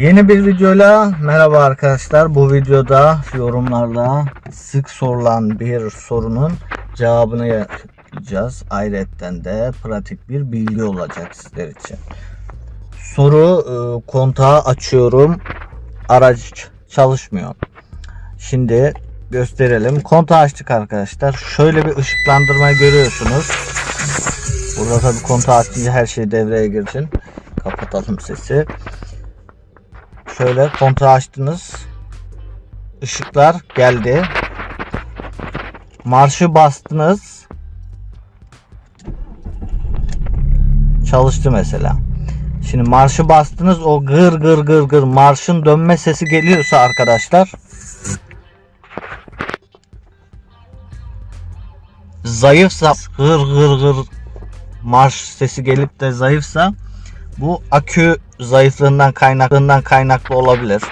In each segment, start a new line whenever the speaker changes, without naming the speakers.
Yeni bir videoyla merhaba arkadaşlar. Bu videoda yorumlarda sık sorulan bir sorunun cevabını yapacağız. Ayrıca de pratik bir bilgi olacak sizler için. Soru e, kontağı açıyorum. Araç çalışmıyor. Şimdi gösterelim. Kontağı açtık arkadaşlar. Şöyle bir ışıklandırma görüyorsunuz. Burada tabii kontağı açınca her şey devreye girsin. Kapatalım sesi. Şöyle kontağı açtınız. Işıklar geldi. Marşı bastınız. Çalıştı mesela. Şimdi marşı bastınız o gır gır gır gır marşın dönme sesi geliyorsa arkadaşlar zayıfsa gır gır gır marş sesi gelip de zayıfsa bu akü zayıflığından kaynaklığından kaynaklı olabilir.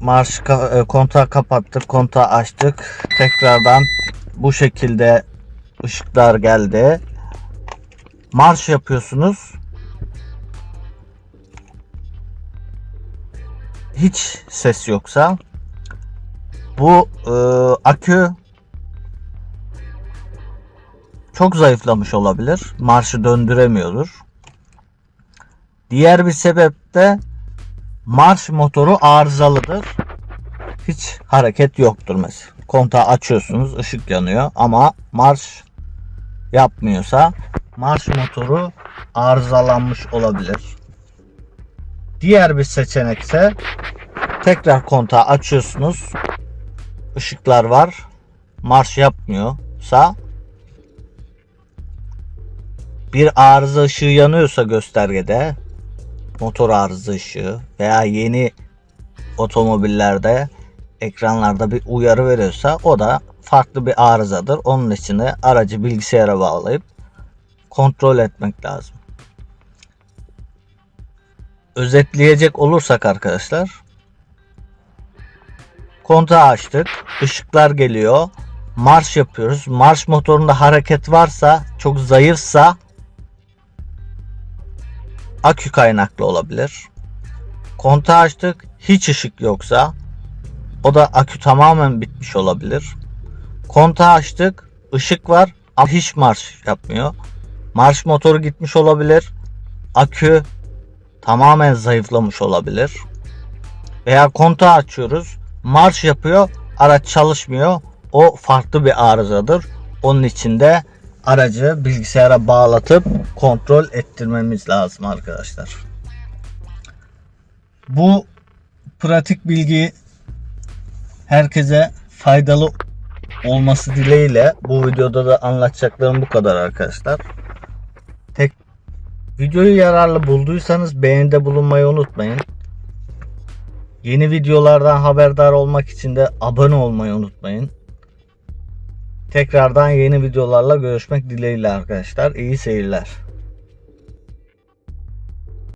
Marş e, kontağı kapattık, kontağı açtık. Tekrardan bu şekilde ışıklar geldi. Marş yapıyorsunuz. Hiç ses yoksa bu e, akü çok zayıflamış olabilir. Marşı döndüremiyordur. Diğer bir sebep de marş motoru arızalıdır. Hiç hareket yoktur mesela. Kontağı açıyorsunuz, ışık yanıyor ama marş yapmıyorsa marş motoru arızalanmış olabilir. Diğer bir seçenek ise tekrar kontağı açıyorsunuz. Işıklar var. Marş yapmıyorsa bir arıza ışığı yanıyorsa göstergede motor arıza ışığı veya yeni otomobillerde ekranlarda bir uyarı veriyorsa o da farklı bir arızadır. Onun için de aracı bilgisayara bağlayıp kontrol etmek lazım. Özetleyecek olursak arkadaşlar kontağı açtık. ışıklar geliyor. Marş yapıyoruz. Marş motorunda hareket varsa çok zayıfsa akü kaynaklı olabilir. Kontağı açtık. Hiç ışık yoksa o da akü tamamen bitmiş olabilir. Kontağı açtık. ışık var ama hiç marş yapmıyor. Marş motoru gitmiş olabilir. Akü tamamen zayıflamış olabilir. Veya kontağı açıyoruz. Marş yapıyor. Araç çalışmıyor. O farklı bir arızadır. Onun için de aracı bilgisayara bağlatıp kontrol ettirmemiz lazım arkadaşlar. Bu pratik bilgi herkese faydalı olması dileğiyle bu videoda da anlatacaklarım bu kadar arkadaşlar. Tek videoyu yararlı bulduysanız beğenide bulunmayı unutmayın. Yeni videolardan haberdar olmak için de abone olmayı unutmayın. Tekrardan yeni videolarla görüşmek dileğiyle arkadaşlar. İyi seyirler.